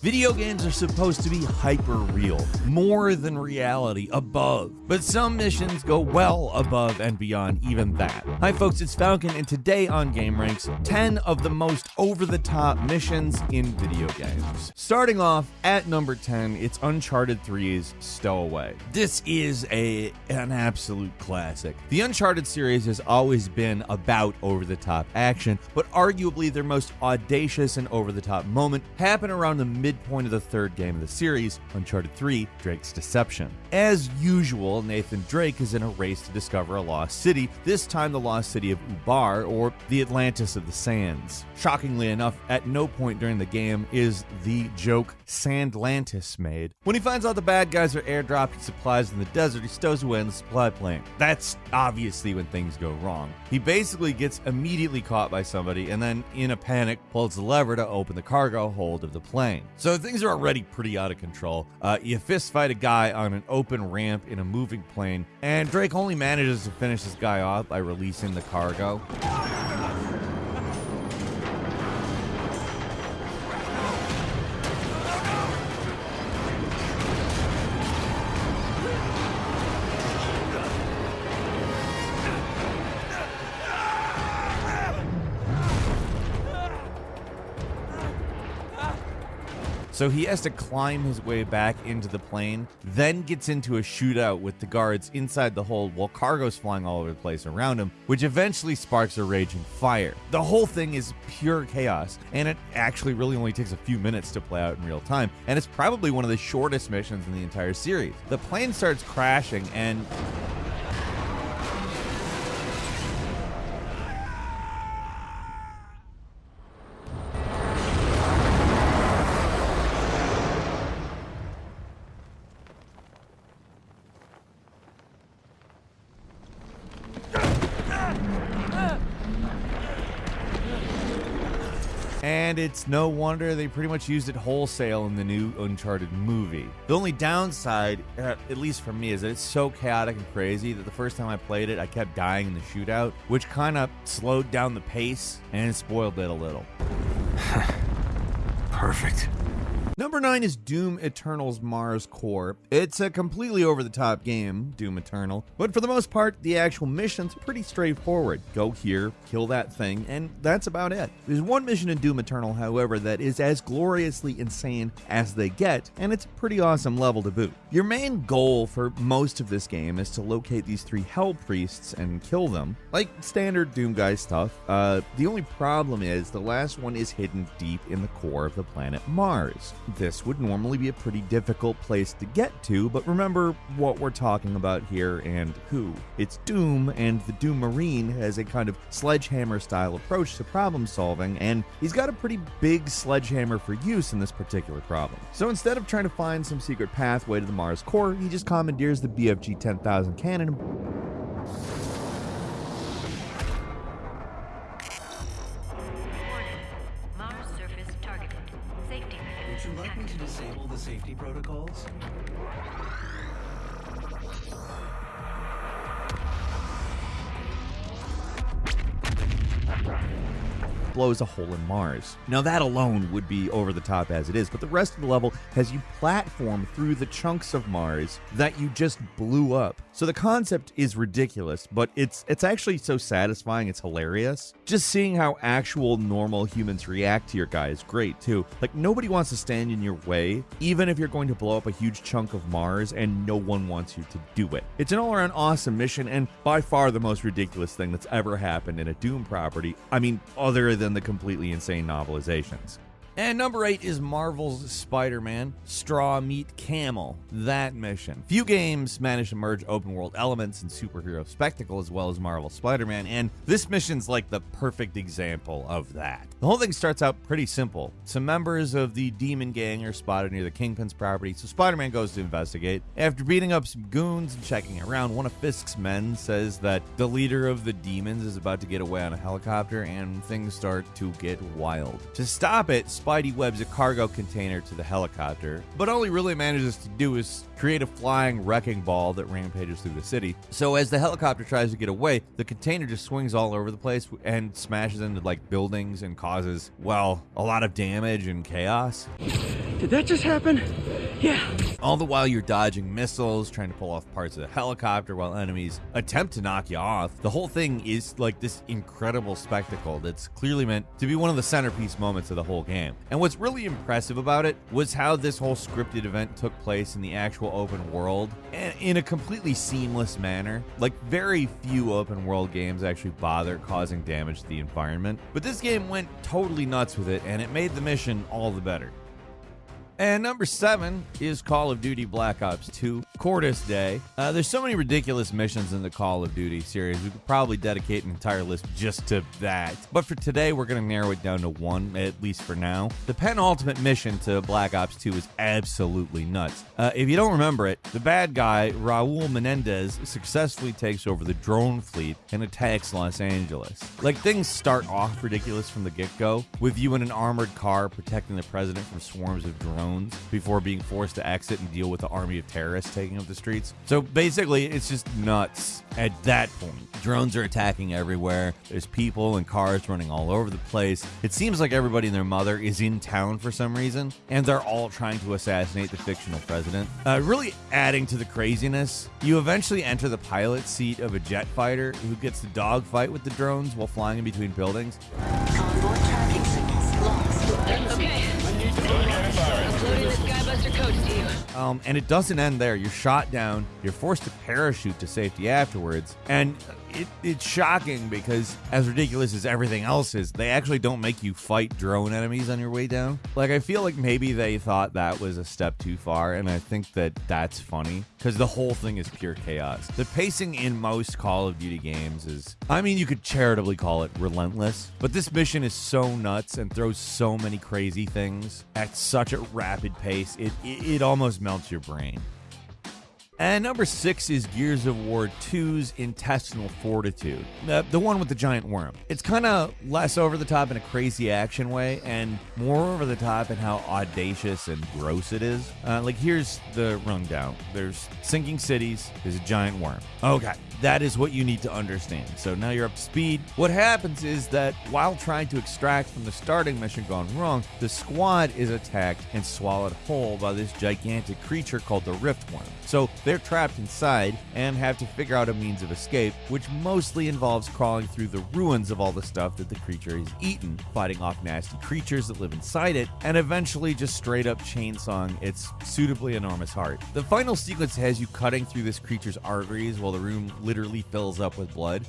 Video games are supposed to be hyper real, more than reality, above. But some missions go well above and beyond even that. Hi, folks, it's Falcon, and today on GameRanx, 10 of the most over the top missions in video games. Starting off at number 10, it's Uncharted 3's Stowaway. This is a an absolute classic. The Uncharted series has always been about over the top action, but arguably their most audacious and over the top moment happened around the mid midpoint of the third game of the series, Uncharted 3 Drake's Deception. As usual, Nathan Drake is in a race to discover a lost city, this time the lost city of Ubar, or the Atlantis of the Sands. Shockingly enough, at no point during the game is the joke Sandlantis made. When he finds out the bad guys are airdropping supplies in the desert, he stows away in the supply plane. That's obviously when things go wrong. He basically gets immediately caught by somebody and then, in a panic, pulls the lever to open the cargo hold of the plane. So things are already pretty out of control. Uh, you fist fight a guy on an open ramp in a moving plane, and Drake only manages to finish this guy off by releasing the cargo. So he has to climb his way back into the plane, then gets into a shootout with the guards inside the hold while cargo's flying all over the place around him, which eventually sparks a raging fire. The whole thing is pure chaos, and it actually really only takes a few minutes to play out in real time, and it's probably one of the shortest missions in the entire series. The plane starts crashing, and And it's no wonder they pretty much used it wholesale in the new Uncharted movie. The only downside, uh, at least for me, is that it's so chaotic and crazy that the first time I played it, I kept dying in the shootout, which kind of slowed down the pace and spoiled it a little. Perfect. Number 9 is Doom Eternal's Mars Core. It's a completely over the top game, Doom Eternal, but for the most part, the actual mission's pretty straightforward. Go here, kill that thing, and that's about it. There's one mission in Doom Eternal, however, that is as gloriously insane as they get, and it's a pretty awesome level to boot. Your main goal for most of this game is to locate these three Hell Priests and kill them, like standard Doom Guy stuff. Uh, the only problem is the last one is hidden deep in the core of the planet Mars. This would normally be a pretty difficult place to get to, but remember what we're talking about here and who. It's Doom, and the Doom Marine has a kind of sledgehammer style approach to problem solving, and he's got a pretty big sledgehammer for use in this particular problem. So instead of trying to find some secret pathway to the Mars core, he just commandeers the BFG 10,000 cannon Would you like me to disable the safety protocols? blows a hole in Mars. Now, that alone would be over the top as it is, but the rest of the level has you platform through the chunks of Mars that you just blew up. So the concept is ridiculous, but it's it's actually so satisfying, it's hilarious. Just seeing how actual normal humans react to your guy is great too. Like nobody wants to stand in your way, even if you're going to blow up a huge chunk of Mars and no one wants you to do it. It's an all-around awesome mission and by far the most ridiculous thing that's ever happened in a Doom property. I mean, other than than the completely insane novelizations. And number eight is Marvel's Spider Man Straw Meet Camel. That mission. Few games manage to merge open world elements and superhero spectacle as well as Marvel's Spider Man, and this mission's like the perfect example of that. The whole thing starts out pretty simple. Some members of the Demon Gang are spotted near the Kingpin's property, so Spider Man goes to investigate. After beating up some goons and checking around, one of Fisk's men says that the leader of the demons is about to get away on a helicopter, and things start to get wild. To stop it, Spidey webs a cargo container to the helicopter, but all he really manages to do is create a flying wrecking ball that rampages through the city. So as the helicopter tries to get away, the container just swings all over the place and smashes into like buildings and causes, well, a lot of damage and chaos. Did that just happen? Yeah. All the while you're dodging missiles, trying to pull off parts of the helicopter while enemies attempt to knock you off. The whole thing is like this incredible spectacle that's clearly meant to be one of the centerpiece moments of the whole game. And what's really impressive about it was how this whole scripted event took place in the actual open world and in a completely seamless manner. Like very few open world games actually bother causing damage to the environment, but this game went totally nuts with it and it made the mission all the better. And number seven is Call of Duty Black Ops 2, Cordis Die. Uh, there's so many ridiculous missions in the Call of Duty series. We could probably dedicate an entire list just to that. But for today, we're going to narrow it down to one, at least for now. The penultimate mission to Black Ops 2 is absolutely nuts. Uh, if you don't remember it, the bad guy, Raul Menendez, successfully takes over the drone fleet and attacks Los Angeles. Like, things start off ridiculous from the get go, with you in an armored car protecting the president from swarms of drones before being forced to exit and deal with the army of terrorists taking up the streets. So basically, it's just nuts at that point. Drones are attacking everywhere. There's people and cars running all over the place. It seems like everybody and their mother is in town for some reason, and they're all trying to assassinate the fictional president. Uh, really adding to the craziness, you eventually enter the pilot seat of a jet fighter who gets to dogfight with the drones while flying in between buildings. Convoy tracking signals lost. Okay. Codes to you. Um, and it doesn't end there. You're shot down. You're forced to parachute to safety afterwards. And it, it's shocking because, as ridiculous as everything else is, they actually don't make you fight drone enemies on your way down. Like, I feel like maybe they thought that was a step too far. And I think that that's funny because the whole thing is pure chaos. The pacing in most Call of Duty games is, I mean, you could charitably call it relentless. But this mission is so nuts and throws so many crazy things at such a rapid pace, it, it, it almost melts your brain. And number six is Gears of War 2's Intestinal Fortitude, the, the one with the giant worm. It's kind of less over the top in a crazy action way, and more over the top in how audacious and gross it is. Uh, like, here's the rundown there's sinking cities, there's a giant worm. Okay, that is what you need to understand. So now you're up to speed. What happens is that while trying to extract from the starting mission gone wrong, the squad is attacked and swallowed whole by this gigantic creature called the Riftworm. So they're trapped inside and have to figure out a means of escape, which mostly involves crawling through the ruins of all the stuff that the creature has eaten, fighting off nasty creatures that live inside it, and eventually just straight up chainsawing its suitably enormous heart. The final sequence has you cutting through this creature's arteries while the room literally fills up with blood.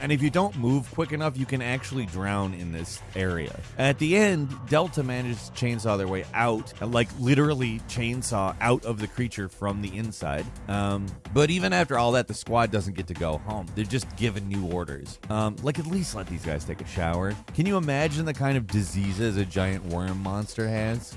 And if you don't move quick enough, you can actually drown in this area. At the end, Delta manages to chainsaw their way out, like literally chainsaw out of the creature from the inside. Um, but even after all that, the squad doesn't get to go home. They're just given new orders. Um, like, at least let these guys take a shower. Can you imagine the kind of diseases a giant worm monster has?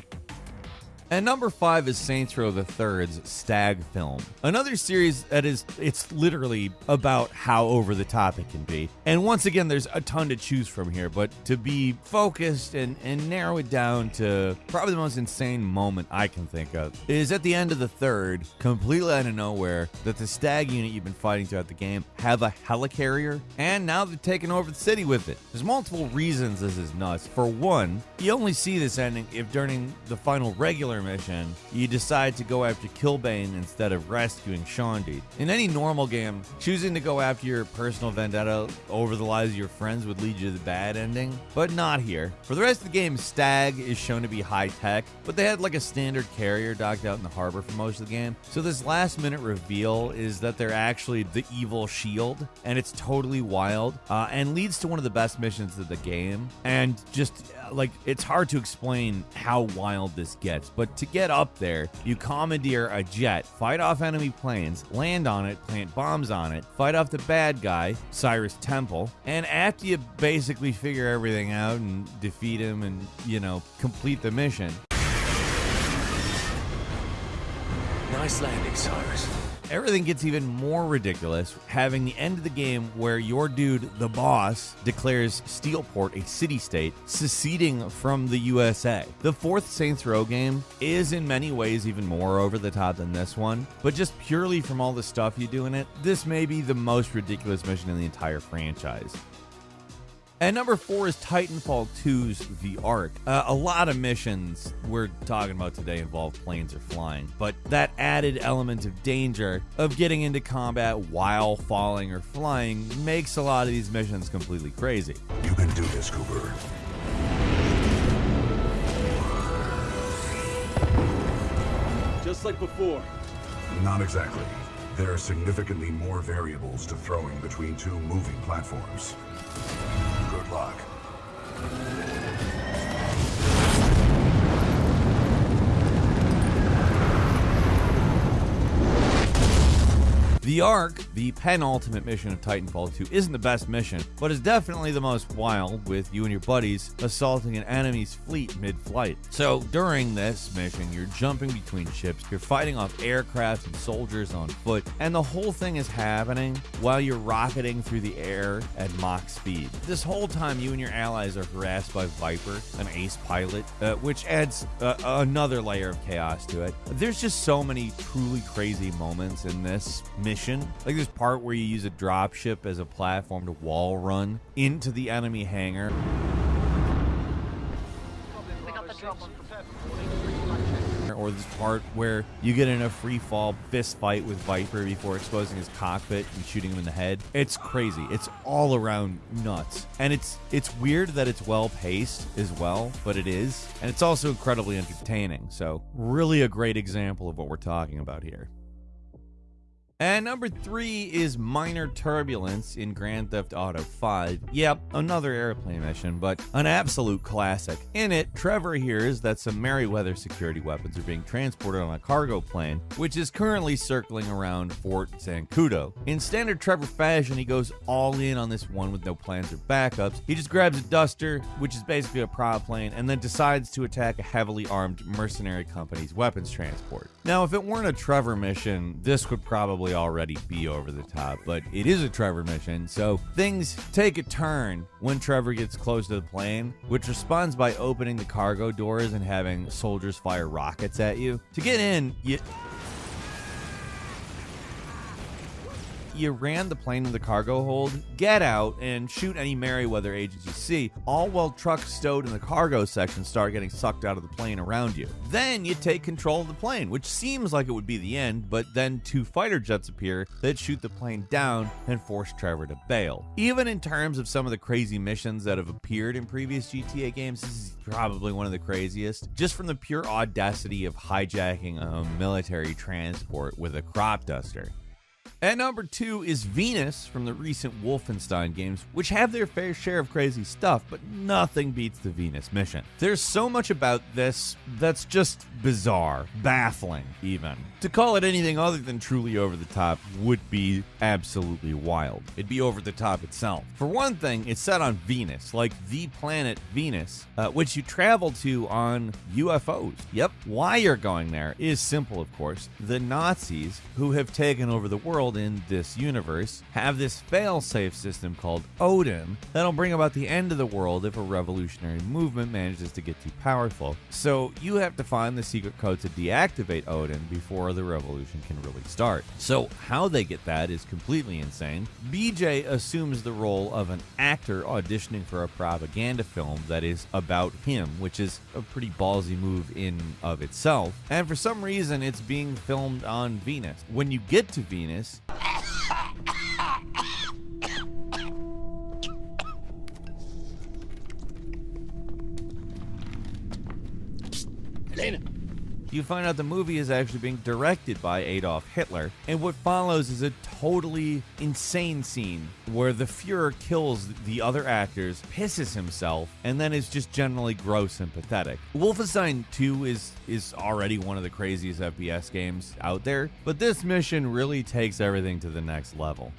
And number five is Saints Row the Third's Stag Film, another series that is it's literally about how over the top it can be. And once again, there's a ton to choose from here, but to be focused and, and narrow it down to probably the most insane moment I can think of is at the end of the third, completely out of nowhere, that the Stag unit you've been fighting throughout the game have a helicarrier, and now they're taking over the city with it. There's multiple reasons this is nuts. For one, you only see this ending if during the final regular mission, you decide to go after Killbane instead of rescuing Shaundi. In any normal game, choosing to go after your personal vendetta over the lives of your friends would lead you to the bad ending, but not here. For the rest of the game, Stag is shown to be high tech, but they had like a standard carrier docked out in the harbor for most of the game. So this last minute reveal is that they're actually the evil shield, and it's totally wild, uh, and leads to one of the best missions of the game. And just like it's hard to explain how wild this gets, but to get up there, you commandeer a jet, fight off enemy planes, land on it, plant bombs on it, fight off the bad guy, Cyrus Temple, and after you basically figure everything out and defeat him and, you know, complete the mission, Nice landing, Cyrus. Everything gets even more ridiculous, having the end of the game where your dude, the boss, declares Steelport a city state, seceding from the USA. The fourth Saints Row game is in many ways even more over the top than this one, but just purely from all the stuff you do in it, this may be the most ridiculous mission in the entire franchise. And number four is Titanfall 2's The Ark. Uh, a lot of missions we're talking about today involve planes or flying, but that added element of danger of getting into combat while falling or flying makes a lot of these missions completely crazy. You can do this, Cooper. Just like before. Not exactly. There are significantly more variables to throwing between two moving platforms. Good The Ark, the penultimate mission of Titanfall 2, isn't the best mission, but is definitely the most wild, with you and your buddies assaulting an enemy's fleet mid flight. So, during this mission, you're jumping between ships, you're fighting off aircraft and soldiers on foot, and the whole thing is happening while you're rocketing through the air at Mach speed. This whole time, you and your allies are harassed by Viper, an ace pilot, uh, which adds uh, another layer of chaos to it. There's just so many truly crazy moments in this mission. Like this part where you use a dropship as a platform to wall run into the enemy hangar. Or this part where you get in a free fall fist fight with Viper before exposing his cockpit and shooting him in the head. It's crazy. It's all around nuts. And it's it's weird that it's well paced as well, but it is. And it's also incredibly entertaining. So really a great example of what we're talking about here. And number three is minor turbulence in Grand Theft Auto 5. Yep, another airplane mission, but an absolute classic. In it, Trevor hears that some Merryweather security weapons are being transported on a cargo plane, which is currently circling around Fort Zancudo. In standard Trevor fashion, he goes all in on this one with no plans or backups. He just grabs a Duster, which is basically a prop plane, and then decides to attack a heavily armed mercenary company's weapons transport. Now, if it weren't a Trevor mission, this would probably already be over the top, but it is a Trevor mission, so things take a turn when Trevor gets close to the plane, which responds by opening the cargo doors and having soldiers fire rockets at you. To get in, you you ran the plane in the cargo hold, get out, and shoot any Merryweather agents you see, all while trucks stowed in the cargo section start getting sucked out of the plane around you. Then you take control of the plane, which seems like it would be the end, but then two fighter jets appear that shoot the plane down and force Trevor to bail. Even in terms of some of the crazy missions that have appeared in previous GTA games, this is probably one of the craziest, just from the pure audacity of hijacking a military transport with a crop duster. At number two is Venus from the recent Wolfenstein games, which have their fair share of crazy stuff, but nothing beats the Venus mission. There's so much about this that's just bizarre, baffling, even. To call it anything other than truly over the top would be absolutely wild. It'd be over the top itself. For one thing, it's set on Venus, like the planet Venus, uh, which you travel to on UFOs. Yep, why you're going there is simple, of course. The Nazis, who have taken over the world in this universe, have this fail-safe system called Odin that'll bring about the end of the world if a revolutionary movement manages to get too powerful. So you have to find the secret code to deactivate Odin before the revolution can really start. So how they get that is completely insane. BJ assumes the role of an actor auditioning for a propaganda film that is about him, which is a pretty ballsy move in of itself. And for some reason it's being filmed on Venus. When you get to Venus, Helena! You find out the movie is actually being directed by Adolf Hitler, and what follows is a totally insane scene where the Fuhrer kills the other actors, pisses himself, and then is just generally gross and pathetic. Wolfenstein 2 is is already one of the craziest FPS games out there, but this mission really takes everything to the next level.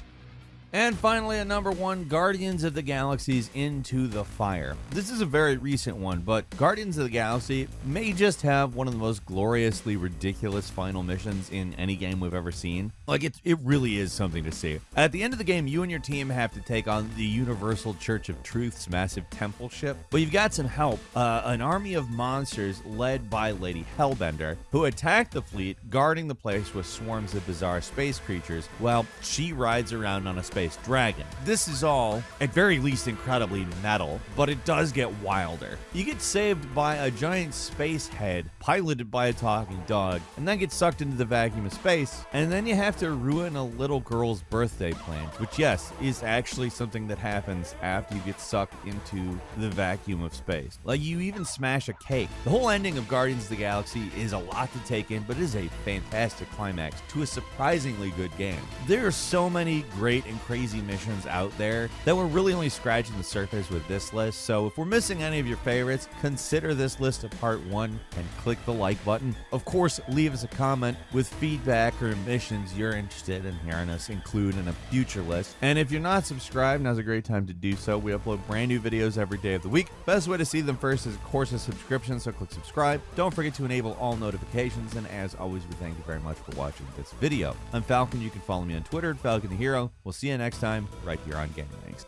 And finally, at number one, Guardians of the Galaxy's Into the Fire. This is a very recent one, but Guardians of the Galaxy may just have one of the most gloriously ridiculous final missions in any game we've ever seen. Like, it, it really is something to see. At the end of the game, you and your team have to take on the Universal Church of Truth's massive temple ship, but you've got some help. Uh, an army of monsters led by Lady Hellbender, who attack the fleet, guarding the place with swarms of bizarre space creatures, while she rides around on a space Dragon. This is all, at very least, incredibly metal, but it does get wilder. You get saved by a giant space head piloted by a talking dog, and then get sucked into the vacuum of space, and then you have to ruin a little girl's birthday plans, which, yes, is actually something that happens after you get sucked into the vacuum of space. Like, you even smash a cake. The whole ending of Guardians of the Galaxy is a lot to take in, but it is a fantastic climax to a surprisingly good game. There are so many great and crazy missions out there that we're really only scratching the surface with this list, so if we're missing any of your favorites, consider this list a part one and click the like button. Of course, leave us a comment with feedback or missions you're interested in hearing us include in a future list. And if you're not subscribed, now's a great time to do so. We upload brand new videos every day of the week. Best way to see them first is, of course, a subscription, so click subscribe. Don't forget to enable all notifications, and as always, we thank you very much for watching this video. I'm Falcon. You can follow me on Twitter at Falcon the Hero. We'll see you next time right here on Gaming Links.